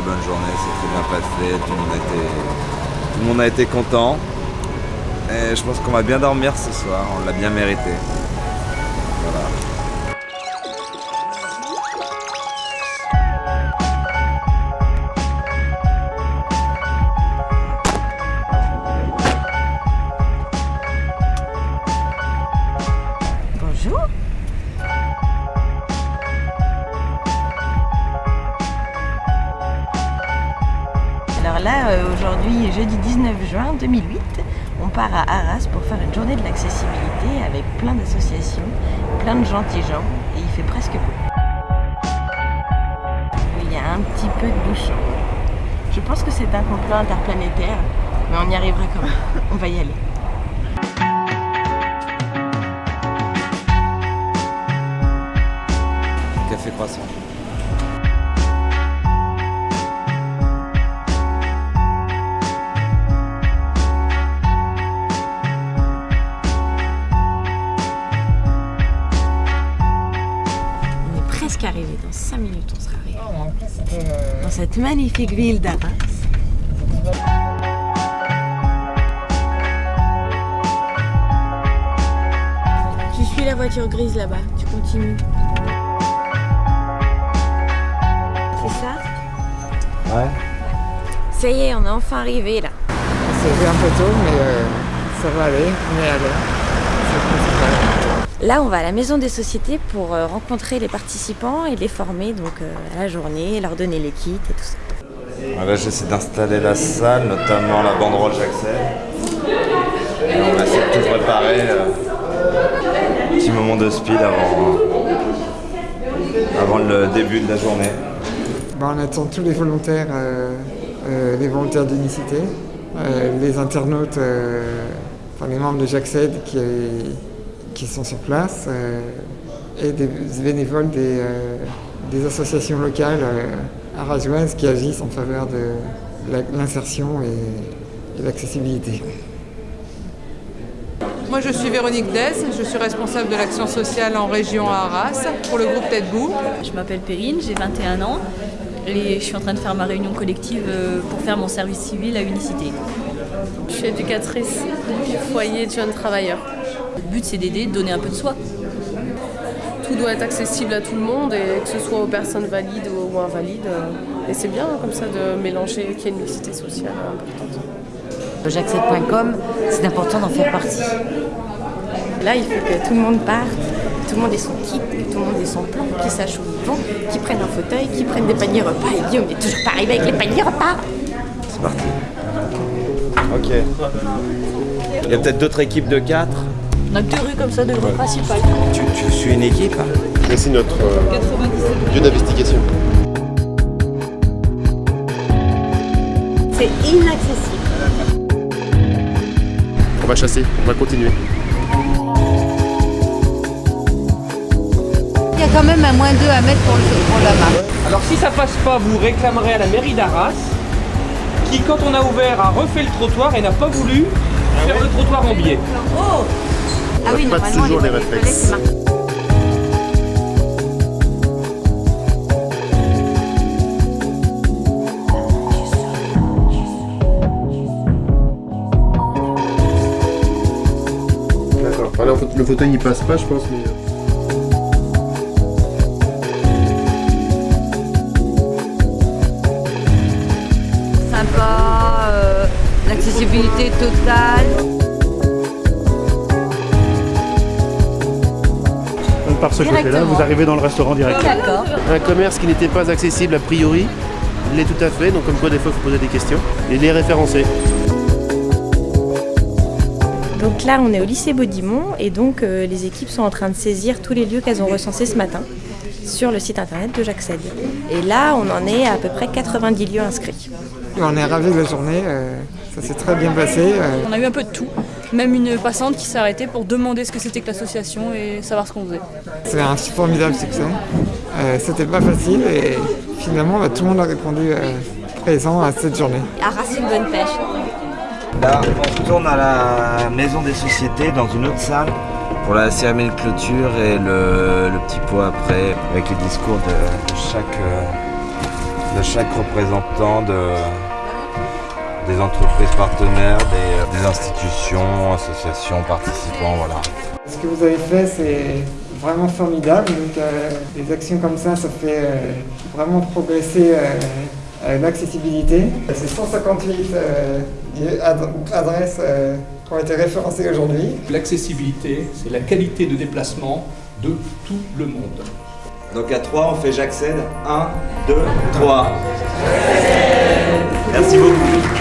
bonne journée, c'est très bien passé, tout le monde a été, tout le monde a été content. Et je pense qu'on va bien dormir ce soir, on l'a bien mérité. Voilà. Bonjour. Là, euh, aujourd'hui, jeudi 19 juin 2008, on part à Arras pour faire une journée de l'accessibilité avec plein d'associations, plein de gentils gens, et il fait presque beau. Il y a un petit peu de bouchon. Je pense que c'est un complot interplanétaire, mais on y arrivera quand même. On va y aller. Café croissant. Presque arrivé, dans 5 minutes on sera arrivé. Dans cette magnifique ville d'Arras. Tu suis la voiture grise là-bas, tu continues. C'est ça? Ouais. Ça y est, on est enfin arrivé là. C'est un peu tôt, mais euh, ça va aller, on est à l'heure. C'est le principal. Là, on va à la maison des sociétés pour euh, rencontrer les participants et les former donc euh, à la journée, leur donner les kits et tout ça. Là, j'essaie d'installer la salle, notamment la banderole j'accède. Et on va essayer de tout préparer. euh, petit moment de speed avant, avant le début de la journée. Bah, on attend tous les volontaires, euh, euh, les volontaires d'unicité, euh, les internautes, euh, enfin les membres de J'accède qui, qui sont sur place, euh, et des bénévoles des, euh, des associations locales euh, arageoises qui agissent en faveur de l'insertion et, et l'accessibilité. Moi, je suis Véronique Dess, je suis responsable de l'action sociale en région à Arras pour le groupe Tête Bout. Je m'appelle Perrine, j'ai 21 ans et je suis en train de faire ma réunion collective pour faire mon service civil à Unicité. Je suis éducatrice du foyer de jeunes travailleurs. Le but c'est d'aider, de donner un peu de soi. Tout doit être accessible à tout le monde et que ce soit aux personnes valides ou invalides. Et c'est bien comme ça de mélanger qu'il y ait une mixité sociale importante. J'accède.com, c'est important d'en faire partie. Là, il faut que tout le monde parte, que tout le monde ait son kit, que tout le monde ait son plan, qu'ils sachent où ils vont, qu'ils prennent un fauteuil, qu'ils prennent des paniers repas. Et Guillaume n'est toujours pas arrivé avec les paniers repas. C'est parti. Ok. Il y a peut-être d'autres équipes de 4 On a deux rues comme ça, deux rues principales. tu, tu suis une équipe hein C'est notre euh, lieu d'investigation. C'est inaccessible. On va chasser, on va continuer. Il y a quand même un moins 2 à mettre pour, le, pour la marque. Alors si ça passe pas, vous réclamerez à la mairie d'Arras, qui quand on a ouvert a refait le trottoir et n'a pas voulu faire le trottoir en biais. Ah oui, pas toujours les les réflexes. D'accord. Enfin, le fauteuil il passe pas, je pense, mais. euh, Sympa, euh, l'accessibilité totale. Par ce côté-là, Directement. vous arrivez dans le restaurant direct. D'accord. Un commerce qui n'était pas accessible a priori, il l'est tout à fait, donc comme quoi des fois il faut poser des questions. Et les référencer. Donc là, on est au lycée Baudimont et donc euh, les équipes sont en train de saisir tous les lieux qu'elles ont recensés ce matin sur le site internet de J'accède. Et là, on en est à, à peu près 90 lieux inscrits. On est ravis de la journée, euh, ça s'est très bien passé. On a eu un peu de tout. Même une passante qui s'est arrêtée pour demander ce que c'était que l'association et savoir ce qu'on faisait. C'est un formidable succès. Euh, C'était pas facile et finalement bah, tout le monde a répondu euh, présent à cette journée. Arras, une bonne pêche. Là, on retourne à la maison des sociétés dans une autre salle pour la cérémonie de clôture et le, le petit pot après avec les discours de, de chaque, euh, de chaque représentant de, des entreprises partenaires, des, des institutions, associations, participants, voilà. Ce que vous avez fait, c'est vraiment formidable. Donc, euh, des actions comme ça, ça fait euh, vraiment progresser euh, euh, l'accessibilité. C'est 158 euh, ad- adresses euh, qui ont été référencées aujourd'hui. L'accessibilité, c'est la qualité de déplacement de tout le monde. Donc à 3, on fait j'accède. 1, 2, 3. Merci beaucoup.